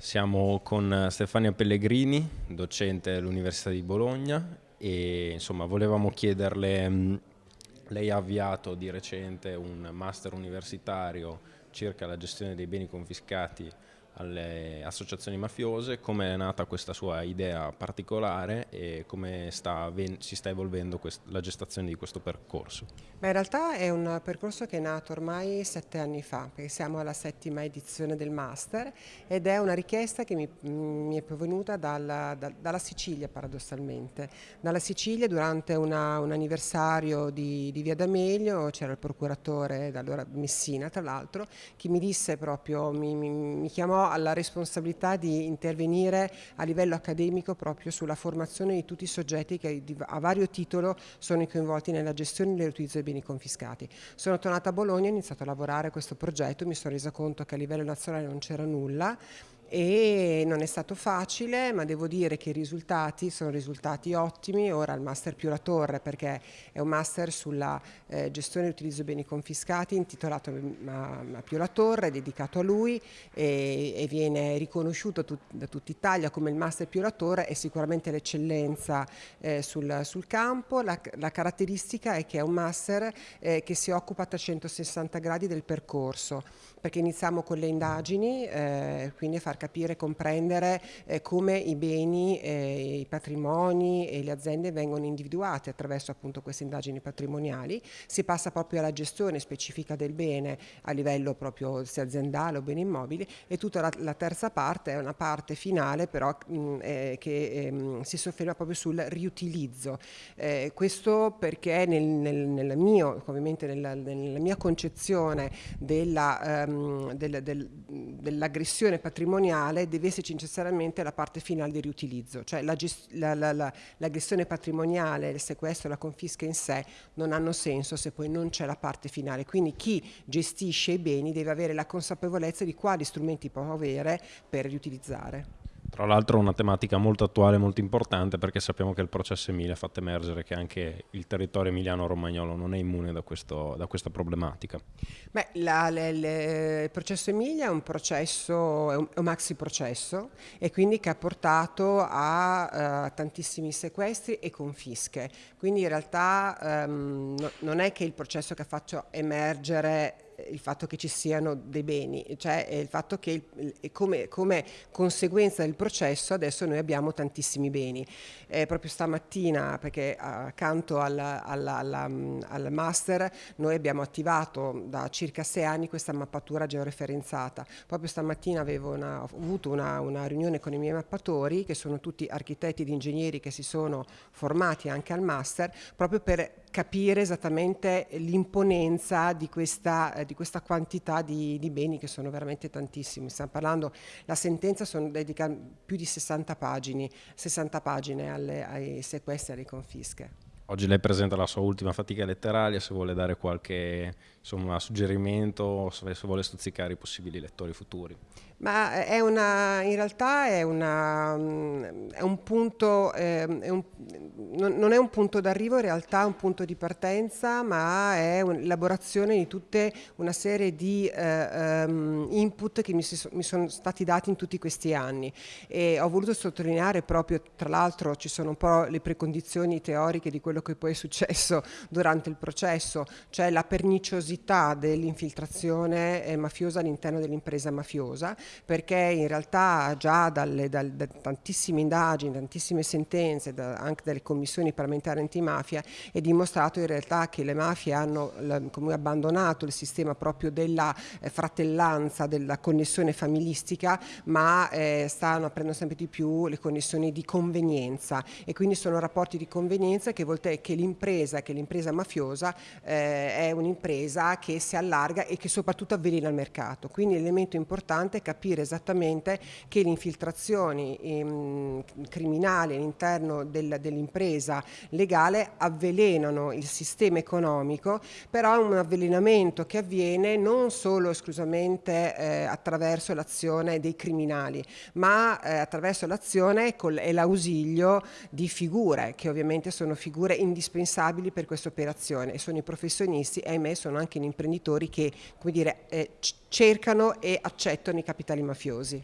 Siamo con Stefania Pellegrini, docente all'Università di Bologna e insomma volevamo chiederle, mm, lei ha avviato di recente un master universitario circa la gestione dei beni confiscati alle associazioni mafiose, come è nata questa sua idea particolare e come sta, si sta evolvendo la gestazione di questo percorso? Beh, in realtà è un percorso che è nato ormai sette anni fa, perché siamo alla settima edizione del Master ed è una richiesta che mi, mi è provenuta dalla, da, dalla, Sicilia paradossalmente. Dalla Sicilia durante una, un anniversario di, di Via D'Amelio c'era il procuratore, da allora Messina tra l'altro, che mi disse proprio, mi, mi, mi chiamò alla responsabilità di intervenire a livello accademico proprio sulla formazione di tutti i soggetti che a vario titolo sono coinvolti nella gestione e nell'utilizzo dei beni confiscati. Sono tornata a Bologna, ho iniziato a lavorare a questo progetto, mi sono resa conto che a livello nazionale non c'era nulla e non è stato facile ma devo dire che i risultati sono risultati ottimi, ora il master più la torre perché è un master sulla eh, gestione e utilizzo beni confiscati intitolato a, a Pio la Torre, dedicato a lui e, e viene riconosciuto tut, da tutta Italia come il master Pio la Torre è sicuramente l'eccellenza eh, sul, sul, campo, la, la, caratteristica è che è un master eh, che si occupa a 360 gradi del percorso perché iniziamo con le indagini, eh, quindi a far capire e comprendere eh, come i beni, eh, i patrimoni e le aziende vengono individuati attraverso appunto queste indagini patrimoniali, si passa proprio alla gestione specifica del bene a livello proprio sia aziendale o beni immobili e tutta la, la terza parte è una parte finale però mh, eh, che ehm, si sofferma proprio sul riutilizzo. Eh, questo perché nel, nel, nel mio, ovviamente nella, nella mia concezione della, ehm, del, del, dell'aggressione patrimoniale patrimoniale deve esserci necessariamente la parte finale di riutilizzo, cioè la, la, la, la gestione patrimoniale, il sequestro la confisca in sé non hanno senso se poi non c'è la parte finale. Quindi chi gestisce i beni deve avere la consapevolezza di quali strumenti può avere per riutilizzare. Tra l'altro una tematica molto attuale e molto importante perché sappiamo che il processo Emilia ha fatto emergere che anche il territorio emiliano-romagnolo non è immune da, questo, da questa problematica. Beh, la, le, le, il processo Emilia è un processo, è un, è un, maxi processo e quindi che ha portato a uh, tantissimi sequestri e confische. Quindi in realtà um, no, non è che il processo che ha fatto emergere il fatto che ci siano dei beni, cioè il fatto che il, come, come, conseguenza del processo adesso noi abbiamo tantissimi beni. Eh, proprio stamattina, perché accanto al, alla, alla, al master, noi abbiamo attivato da circa sei anni questa mappatura georeferenzata. Proprio stamattina una, ho avuto una, una riunione con i miei mappatori, che sono tutti architetti ed ingegneri che si sono formati anche al master, proprio per capire esattamente l'imponenza di eh, di questa quantità di, di, beni che sono veramente tantissimi. Stiamo parlando, la sentenza sono, dedica più di 60 pagine, 60 pagine alle, ai sequestri e alle confische. Oggi lei presenta la sua ultima fatica letteraria, se vuole dare qualche insomma, suggerimento, se vuole stuzzicare i possibili lettori futuri. Ma è una, in realtà è, una, è un punto, è un, non è un punto d'arrivo, in realtà è un punto di partenza, ma è l'elaborazione di tutta una serie di eh, um, input che mi, si, mi, sono stati dati in tutti questi anni. E ho voluto sottolineare proprio, tra l'altro ci sono un po' le precondizioni teoriche di quello che poi è successo durante il processo, cioè la perniciosità dell'infiltrazione eh, mafiosa all'interno dell'impresa mafiosa, perché in realtà già dalle, dalle, da tantissime indagini, tantissime sentenze, da, anche dalle commissioni parlamentari antimafia, è dimostrato in realtà che le mafie hanno come abbandonato il sistema proprio della eh, fratellanza, della connessione familistica, ma eh, stanno aprendo sempre di più le connessioni di convenienza. E quindi sono rapporti di convenienza che vuol dire che l'impresa, che l'impresa mafiosa eh, è un'impresa che si allarga e che soprattutto avvelena il mercato. Quindi l'elemento importante è capire esattamente che le infiltrazioni ehm, criminali all'interno del, dell'impresa legale avvelenano il sistema economico, però è un avvelenamento che avviene non solo esclusivamente eh, attraverso l'azione dei criminali, ma eh, attraverso l'azione e l'ausilio di figure, che ovviamente sono figure indispensabili per questa operazione e sono i professionisti e ahimè sono anche gli imprenditori che come dire, eh, cercano e accettano i capitali mafiosi.